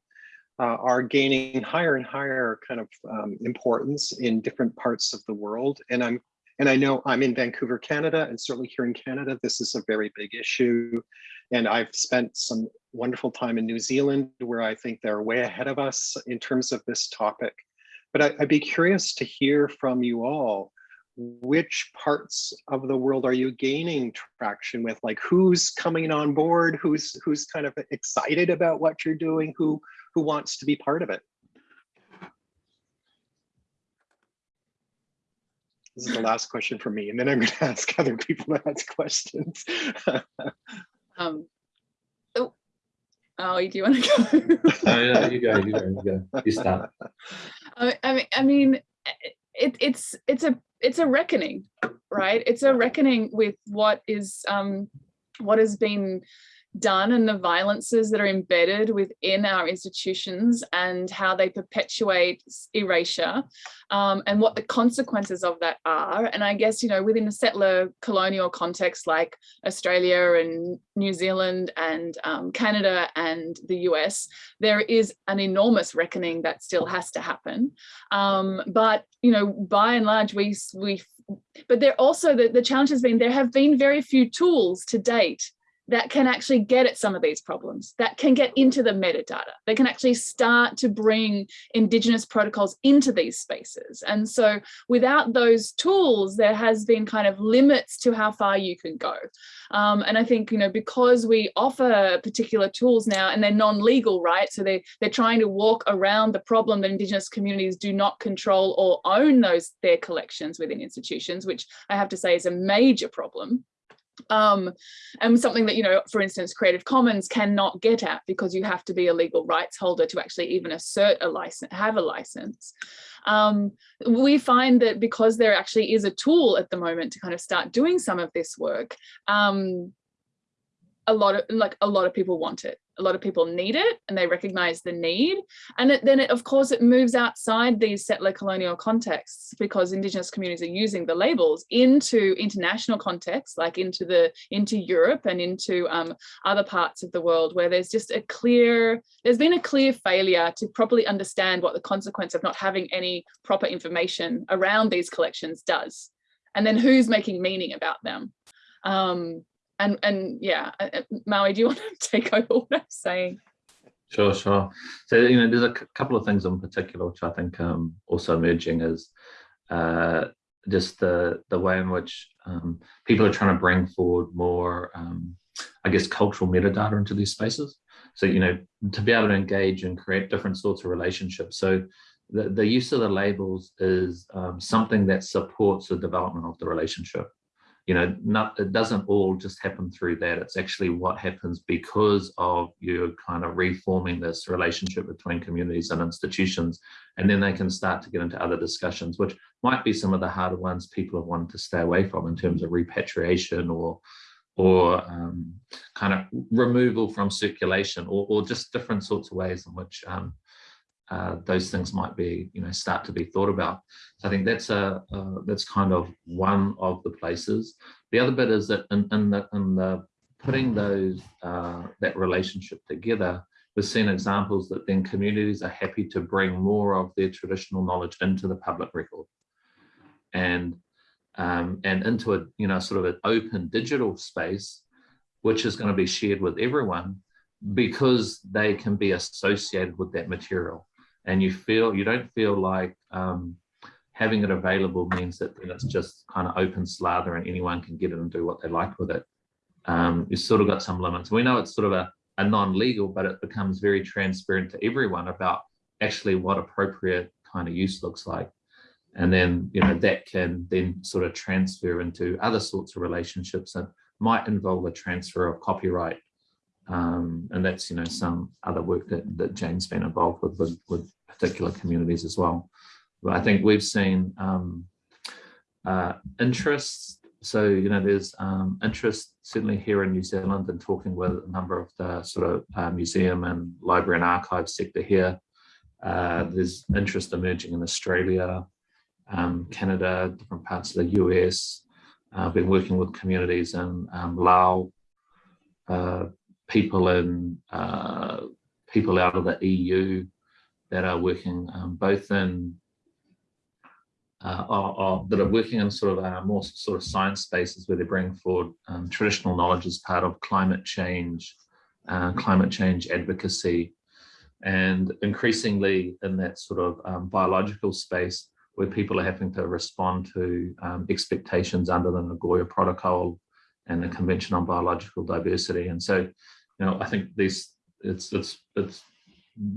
uh, are gaining higher and higher kind of um, importance in different parts of the world. And I'm and I know I'm in Vancouver, Canada, and certainly here in Canada, this is a very big issue. And I've spent some wonderful time in New Zealand where I think they're way ahead of us in terms of this topic. But I, I'd be curious to hear from you all which parts of the world are you gaining traction with like who's coming on board who's who's kind of excited about what you're doing who who wants to be part of it this is the last question for me and then i'm going to ask other people to ask questions Um, oh, oh, do you want to go? Oh, yeah, you go, you go, you go. You start. I I mean, I mean, it, it's it's a it's a reckoning, right? It's a reckoning with what is um, what has been done and the violences that are embedded within our institutions and how they perpetuate erasure um, and what the consequences of that are. And I guess, you know, within a settler colonial context like Australia and New Zealand and um, Canada and the US, there is an enormous reckoning that still has to happen. Um, but, you know, by and large, we, we but there also, the, the challenge has been there have been very few tools to date that can actually get at some of these problems, that can get into the metadata, they can actually start to bring indigenous protocols into these spaces. And so without those tools, there has been kind of limits to how far you can go. Um, and I think, you know, because we offer particular tools now and they're non-legal, right? So they, they're trying to walk around the problem that indigenous communities do not control or own those their collections within institutions, which I have to say is a major problem um, and something that, you know, for instance, Creative Commons cannot get at because you have to be a legal rights holder to actually even assert a license, have a license. Um, we find that because there actually is a tool at the moment to kind of start doing some of this work, um, a lot of like a lot of people want it a lot of people need it and they recognize the need. And it, then it, of course it moves outside these settler colonial contexts because indigenous communities are using the labels into international contexts like into the into Europe and into um, other parts of the world where there's just a clear there's been a clear failure to properly understand what the consequence of not having any proper information around these collections does and then who's making meaning about them. Um, and and yeah, Maui, do you want to take over what I'm saying? Sure, sure. So, you know, there's a couple of things in particular which I think um, also emerging is uh, just the the way in which um, people are trying to bring forward more, um, I guess, cultural metadata into these spaces. So, you know, to be able to engage and create different sorts of relationships. So, the, the use of the labels is um, something that supports the development of the relationship you know, not, it doesn't all just happen through that. It's actually what happens because of you kind of reforming this relationship between communities and institutions. And then they can start to get into other discussions, which might be some of the harder ones people have wanted to stay away from in terms of repatriation or or um, kind of removal from circulation or, or just different sorts of ways in which um, uh, those things might be, you know, start to be thought about. So I think that's a uh, that's kind of one of the places. The other bit is that in, in the in the putting those uh, that relationship together, we've seen examples that then communities are happy to bring more of their traditional knowledge into the public record, and um, and into a you know sort of an open digital space, which is going to be shared with everyone because they can be associated with that material and you feel you don't feel like um, having it available means that then it's just kind of open slather and anyone can get it and do what they like with it. Um, you've sort of got some limits. We know it's sort of a, a non-legal, but it becomes very transparent to everyone about actually what appropriate kind of use looks like. And then, you know, that can then sort of transfer into other sorts of relationships that might involve a transfer of copyright. Um, and that's, you know, some other work that, that Jane's been involved with, with, with particular communities as well. But I think we've seen um, uh, interests. So, you know, there's um, interest certainly here in New Zealand and talking with a number of the sort of uh, museum and library and archive sector here. Uh, there's interest emerging in Australia, um, Canada, different parts of the US. I've been working with communities in um, Laos, uh, people in uh, people out of the EU that are working um, both in uh, are, are, that are working in sort of uh, more sort of science spaces where they bring forward um, traditional knowledge as part of climate change, uh, climate change advocacy, and increasingly in that sort of um, biological space where people are having to respond to um, expectations under the Nagoya Protocol and the Convention on Biological Diversity. And so, you know, I think these it's it's it's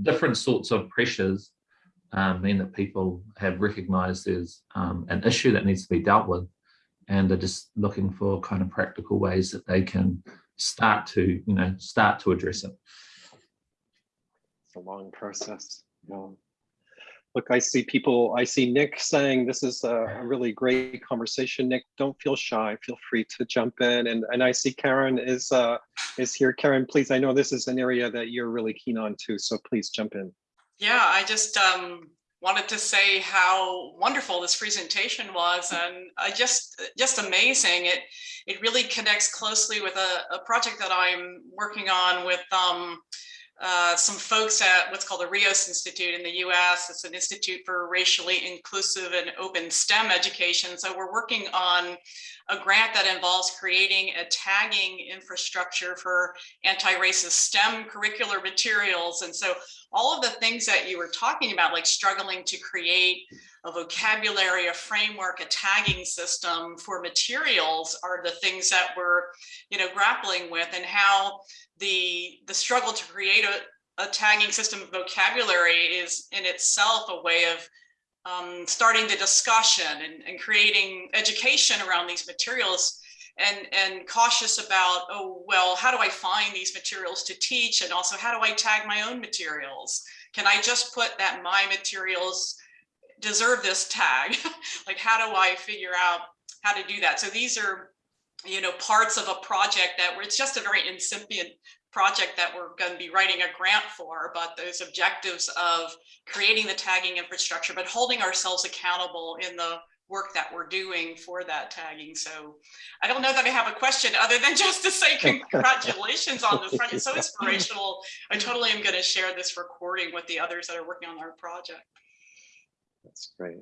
different sorts of pressures um, mean that people have recognized there's um, an issue that needs to be dealt with and they're just looking for kind of practical ways that they can start to, you know, start to address it. It's a long process. Look, I see people, I see Nick saying this is a really great conversation. Nick, don't feel shy. Feel free to jump in. And, and I see Karen is, uh, is here. Karen, please, I know this is an area that you're really keen on too, so please jump in. Yeah, I just um, wanted to say how wonderful this presentation was and just just amazing. It it really connects closely with a, a project that I'm working on with um, uh, some folks at what's called the Rios Institute in the US. It's an institute for racially inclusive and open STEM education. So we're working on a grant that involves creating a tagging infrastructure for anti-racist STEM curricular materials. And so all of the things that you were talking about, like struggling to create a vocabulary, a framework, a tagging system for materials are the things that we're, you know, grappling with and how the the struggle to create a, a tagging system of vocabulary is in itself a way of um, starting the discussion and, and creating education around these materials and and cautious about oh well how do i find these materials to teach? And also how do i tag my own materials? Can i just put that my materials deserve this tag? Like how do i figure out how to do that? So these are you know, parts of a project that where it's just a very incipient project that we're going to be writing a grant for, but those objectives of creating the tagging infrastructure, but holding ourselves accountable in the work that we're doing for that tagging. So I don't know that I have a question other than just to say congratulations on this project. It's so inspirational. I totally am going to share this recording with the others that are working on our project. That's great.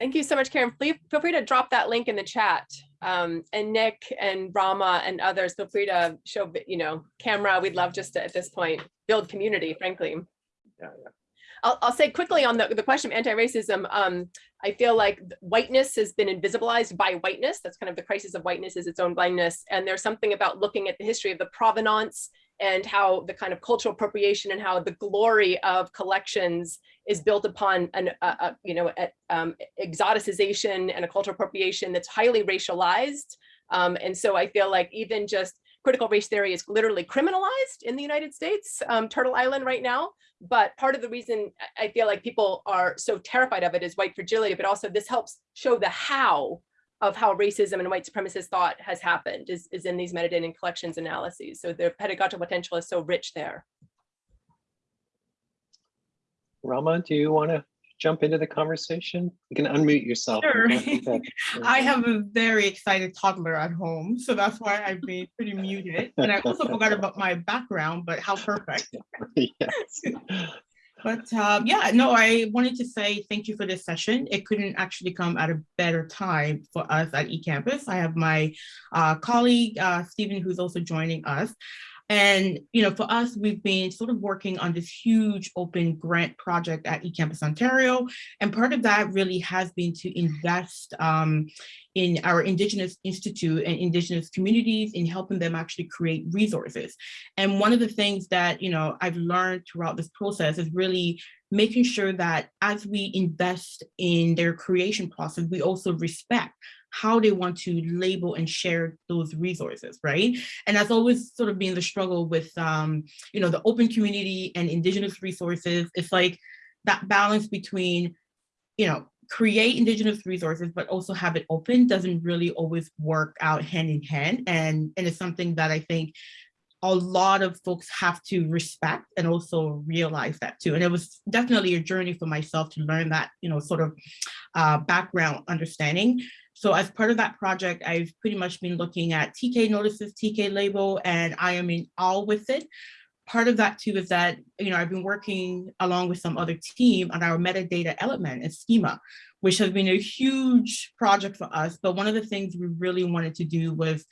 Thank you so much, Karen. Feel, feel free to drop that link in the chat. Um, and Nick and Rama and others, feel free to show, you know, camera. We'd love just to, at this point, build community, frankly. Yeah, yeah. I'll, I'll say quickly on the, the question of anti-racism, um, I feel like whiteness has been invisibilized by whiteness. That's kind of the crisis of whiteness is its own blindness. And there's something about looking at the history of the provenance and how the kind of cultural appropriation and how the glory of collections is built upon an, a, a, you know, a, um, exoticization and a cultural appropriation that's highly racialized. Um, and so I feel like even just critical race theory is literally criminalized in the United States, um, Turtle Island right now. But part of the reason I feel like people are so terrified of it is white fragility, but also this helps show the how of how racism and white supremacist thought has happened is, is in these metadata and collections analyses. So the pedagogical potential is so rich there. Rama, do you want to jump into the conversation? You can unmute yourself. Sure. I have a very excited toddler at home, so that's why I've been pretty muted. And I also forgot about my background, but how perfect. yes. But uh, yeah, no, I wanted to say thank you for this session. It couldn't actually come at a better time for us at eCampus. I have my uh, colleague, uh, Stephen, who's also joining us. And, you know, for us, we've been sort of working on this huge open grant project at eCampus Ontario. And part of that really has been to invest um, in our Indigenous Institute and Indigenous communities in helping them actually create resources. And one of the things that, you know, I've learned throughout this process is really making sure that as we invest in their creation process, we also respect how they want to label and share those resources, right? And that's always sort of been the struggle with, um, you know, the open community and indigenous resources. It's like that balance between, you know, create indigenous resources, but also have it open doesn't really always work out hand in hand. And, and it's something that I think a lot of folks have to respect and also realize that too. And it was definitely a journey for myself to learn that, you know, sort of uh, background understanding. So as part of that project, I've pretty much been looking at TK notices, TK label, and I am in all with it. Part of that too is that, you know, I've been working along with some other team on our metadata element and schema, which has been a huge project for us. But one of the things we really wanted to do was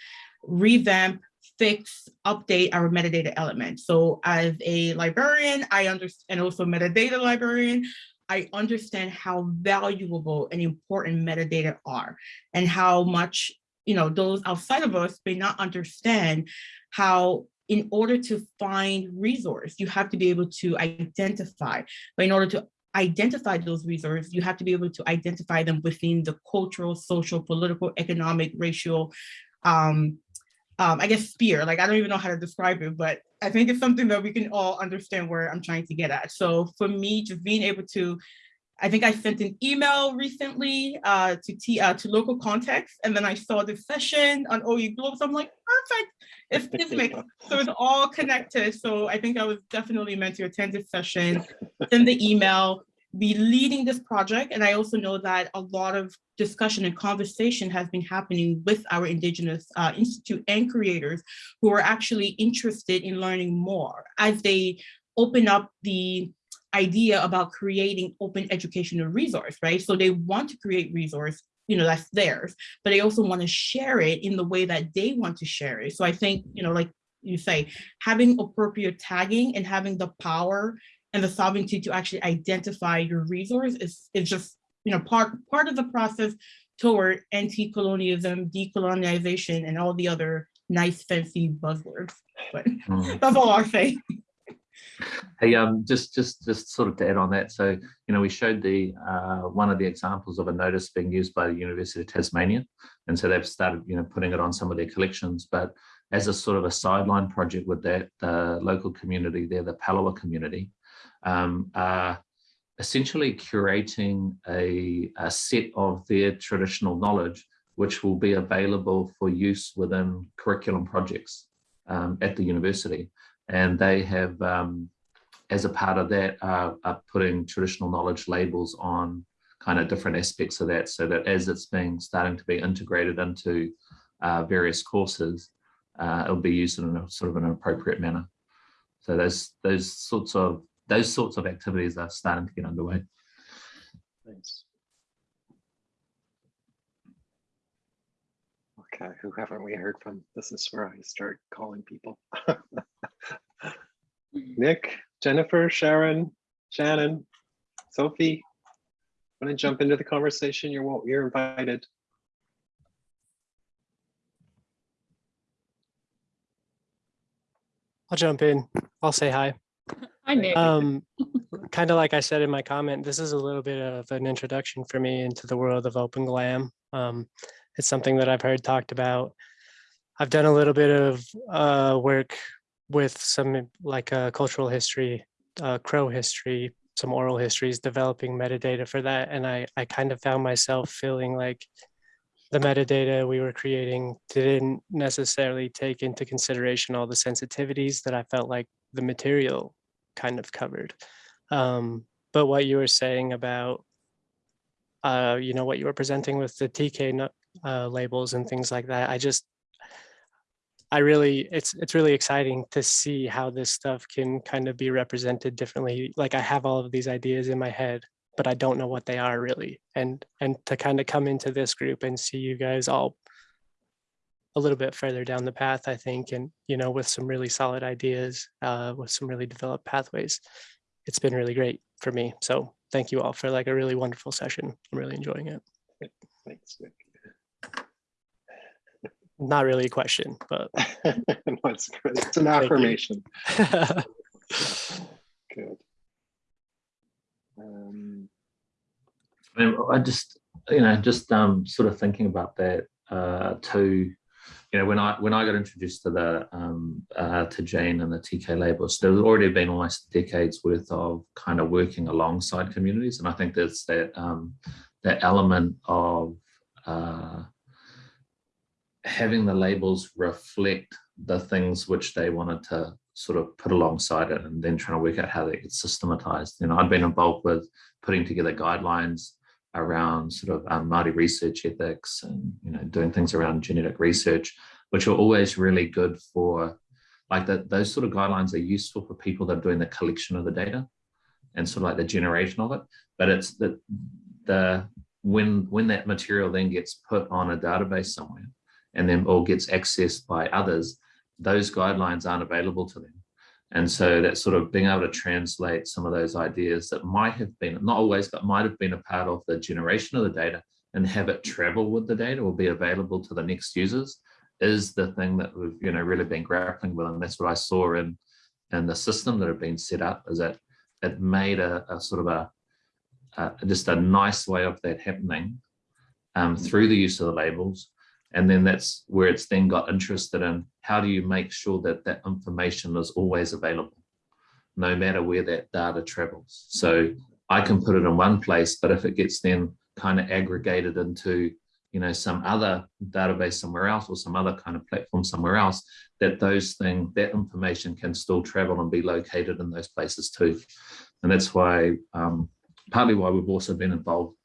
revamp fix, update our metadata element. So as a librarian, I understand, and also metadata librarian, I understand how valuable and important metadata are and how much, you know, those outside of us may not understand how in order to find resource, you have to be able to identify, but in order to identify those resources, you have to be able to identify them within the cultural, social, political, economic, racial, um, um, I guess sphere, like I don't even know how to describe it, but I think it's something that we can all understand where I'm trying to get at. So for me, just being able to, I think I sent an email recently uh, to T, uh, to local context, and then I saw this session on OE Global. So I'm like, perfect. It's, it's makes, so it's all connected. So I think I was definitely meant to attend this session, send the email, be leading this project. And I also know that a lot of discussion and conversation has been happening with our Indigenous uh, Institute and creators who are actually interested in learning more as they open up the idea about creating open educational resource, right? So they want to create resource, you know, that's theirs, but they also want to share it in the way that they want to share it. So I think, you know, like you say, having appropriate tagging and having the power and the sovereignty to actually identify your resource is, is just you know part part of the process toward anti-colonialism, decolonization, and all the other nice fancy buzzwords. But Mm. that's all I'll say. Hey, um, just just just sort of to add on that, so you know, we showed the uh, one of the examples of a notice being used by the University of Tasmania, and so they've started, you know, putting it on some of their collections. But as a sort of a sideline project with that, the local community there, the Palawa community, um, are essentially curating a, a set of their traditional knowledge, which will be available for use within curriculum projects um, at the university and they have, um, as a part of that, are putting traditional knowledge labels on kind of different aspects of that, so that as it's being starting to be integrated into uh, various courses, uh, it'll be used in a sort of an appropriate manner. So those those sorts of those sorts of activities are starting to get underway. Thanks. Okay, who haven't we heard from? This is where I start calling people. Nick, Jennifer, Sharon, Shannon, Sophie, want to jump into the conversation? You're wel- you're invited. I'll jump in. I'll say hi. Hi, Nick. Um, kind of like I said in my comment, this is a little bit of an introduction for me into the world of open glam. Um, it's something that I've heard talked about. I've done a little bit of uh, work with some like uh, cultural history, uh, crow history, some oral histories, developing metadata for that. And I, I kind of found myself feeling like the metadata we were creating didn't necessarily take into consideration all the sensitivities that I felt like the material kind of covered. Um, but what you were saying about, uh, you know, what you were presenting with the TK uh, labels and things like that, I just, I really, it's it's really exciting to see how this stuff can kind of be represented differently. Like I have all of these ideas in my head, but I don't know what they are really. And and to kind of come into this group and see you guys all a little bit further down the path, I think, and you know, with some really solid ideas, uh, with some really developed pathways, it's been really great for me. So thank you all for like a really wonderful session. I'm really enjoying it. Thanks, Nick. not really a question, but No, it's. It's an affirmation. Good. Um, I, mean, I just, you know, just um, sort of thinking about that uh, too. You know, when I when I got introduced to the um, uh, to Jane and the TK labels, there's already been almost decades worth of kind of working alongside communities, and I think there's that um, that element of uh, having the labels reflect the things which they wanted to sort of put alongside it and then trying to work out how they get systematized. You know, I'd been involved with putting together guidelines around sort of um, Māori research ethics and, you know, doing things around genetic research, which are always really good for, like that, those sort of guidelines are useful for people that are doing the collection of the data and sort of like the generation of it. But it's the, the when, when that material then gets put on a database somewhere and then or gets accessed by others, those guidelines aren't available to them. And so that sort of being able to translate some of those ideas that might have been, not always, but might have been a part of the generation of the data and have it travel with the data or be available to the next users is the thing that we've, you know, really been grappling with. And that's what I saw in, in the system that had been set up is that it made a, a sort of a, a, just a nice way of that happening um, through the use of the labels and then that's where it's then got interested in how do you make sure that that information is always available, no matter where that data travels. So I can put it in one place, but if it gets then kind of aggregated into, you know, some other database somewhere else or some other kind of platform somewhere else, that those things, that information can still travel and be located in those places too. And that's why, um, partly why we've also been involved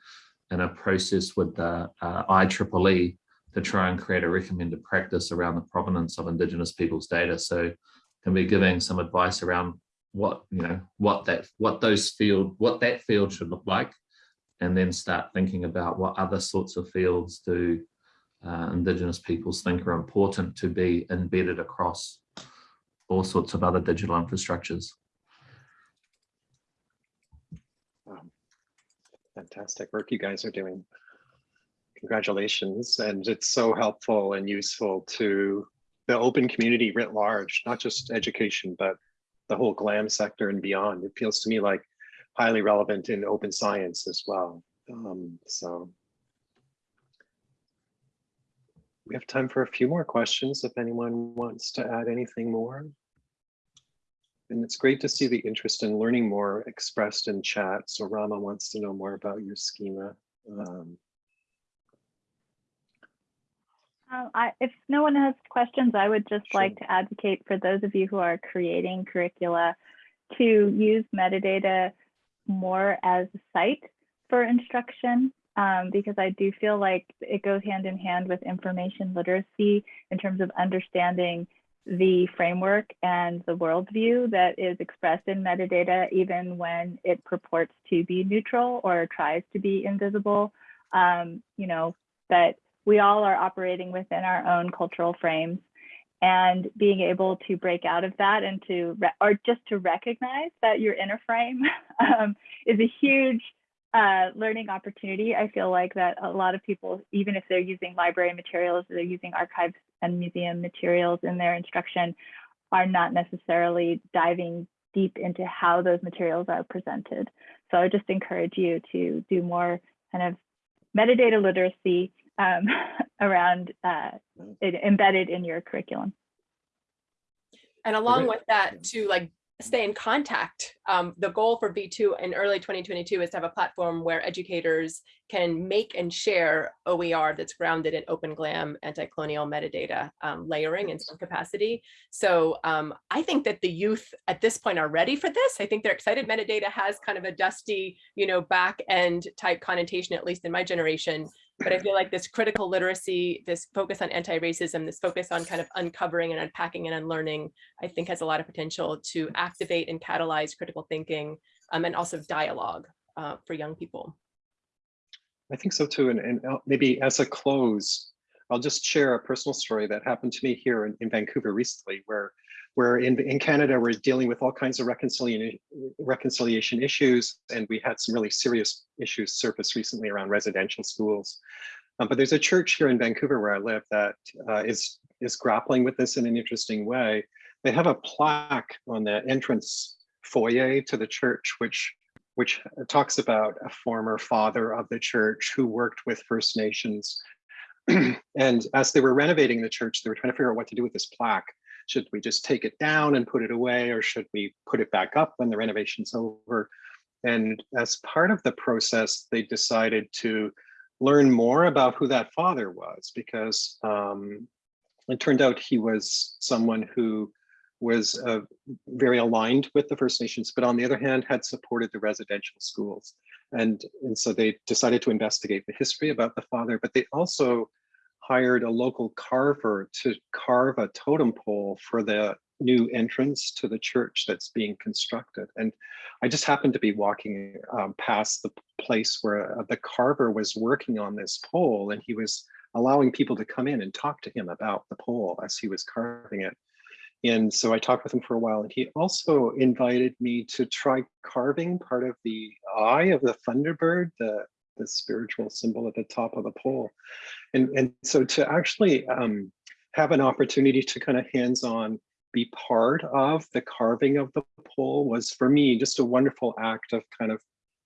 in a process with the uh, IEEE to try and create a recommended practice around the provenance of Indigenous people's data. So can be giving some advice around what, you know, what that, what those field, what that field should look like, and then start thinking about what other sorts of fields do uh, Indigenous peoples think are important to be embedded across all sorts of other digital infrastructures. Fantastic work you guys are doing. Congratulations. And it's so helpful and useful to the open community writ large, not just education, but the whole GLAM sector and beyond. It feels to me like highly relevant in open science as well. Um, so we have time for a few more questions if anyone wants to add anything more. And it's great to see the interest in learning more expressed in chat. So Rama wants to know more about your schema. Um, Um, I, if no one has questions, I would just Sure. like to advocate for those of you who are creating curricula to use metadata more as a site for instruction, um, because I do feel like it goes hand in hand with information literacy in terms of understanding the framework and the worldview that is expressed in metadata, even when it purports to be neutral or tries to be invisible. Um, you know, that we all are operating within our own cultural frames and being able to break out of that and to or just to recognize that you're in a frame um, is a huge uh, learning opportunity. I feel like that a lot of people, even if they're using library materials, they're using archives and museum materials in their instruction, are not necessarily diving deep into how those materials are presented. So I just encourage you to do more kind of metadata literacy um, around uh, it embedded in your curriculum. And along with that, to like stay in contact. Um, the goal for V2 in early 2022 is to have a platform where educators can make and share OER that's grounded in open GLAM anti-colonial metadata um, layering in some capacity. So um, I think that the youth at this point are ready for this. I think they're excited. Metadata has kind of a dusty, you know, back end type connotation, at least in my generation. But I feel like this critical literacy, this focus on anti-racism, this focus on kind of uncovering and unpacking and unlearning, I think has a lot of potential to activate and catalyze critical thinking um, and also dialogue uh, for young people. I think so too. And, and uh, maybe as a close, I'll just share a personal story that happened to me here in, in Vancouver recently, where where in, in Canada, we're dealing with all kinds of reconciliation, reconciliation issues. And we had some really serious issues surface recently around residential schools. Uh, but there's a church here in Vancouver where I live that uh, is is grappling with this in an interesting way. They have a plaque on the entrance foyer to the church, which which talks about a former father of the church who worked with First Nations. and as they were renovating the church, they were trying to figure out what to do with this plaque. Should we just take it down and put it away, or should we put it back up when the renovation's over? And as part of the process, they decided to learn more about who that father was, because um, it turned out he was someone who was uh, very aligned with the First Nations, but on the other hand, had supported the residential schools. And, and so they decided to investigate the history about the father, but they also hired a local carver to carve a totem pole for the new entrance to the church that's being constructed. And I just happened to be walking um, past the place where uh, the carver was working on this pole and he was allowing people to come in and talk to him about the pole as he was carving it. And so I talked with him for a while and he also invited me to try carving part of the eye of the Thunderbird, the, the spiritual symbol at the top of the pole. And, and so to actually um, have an opportunity to kind of hands-on be part of the carving of the pole was for me just a wonderful act of kind of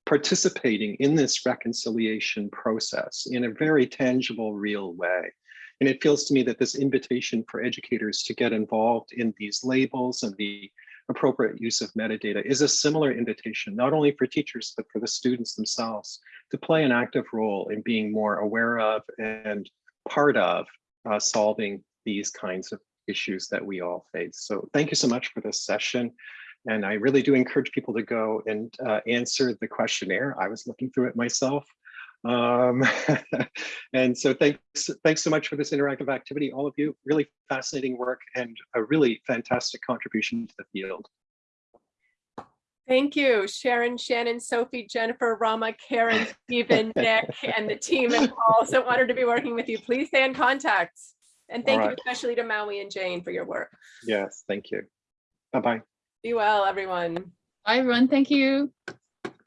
participating in this reconciliation process in a very tangible, real way. And it feels to me that this invitation for educators to get involved in these labels and the appropriate use of metadata is a similar invitation, not only for teachers, but for the students themselves to play an active role in being more aware of and part of uh, solving these kinds of issues that we all face. So thank you so much for this session. And I really do encourage people to go and uh, answer the questionnaire. I was looking through it myself. Um, and so thanks, thanks so much for this interactive activity, all of you. Really fascinating work and a really fantastic contribution to the field. Thank you, Sharon, Shannon, Sophie, Jennifer, Rama, Karen, Stephen, Nick, and the team and Paul. So honored to be working with you. Please stay in contact. And thank you especially to Maui and Jane for your work. Yes, thank you. Bye-bye. Be well, everyone. Bye, everyone. Thank you.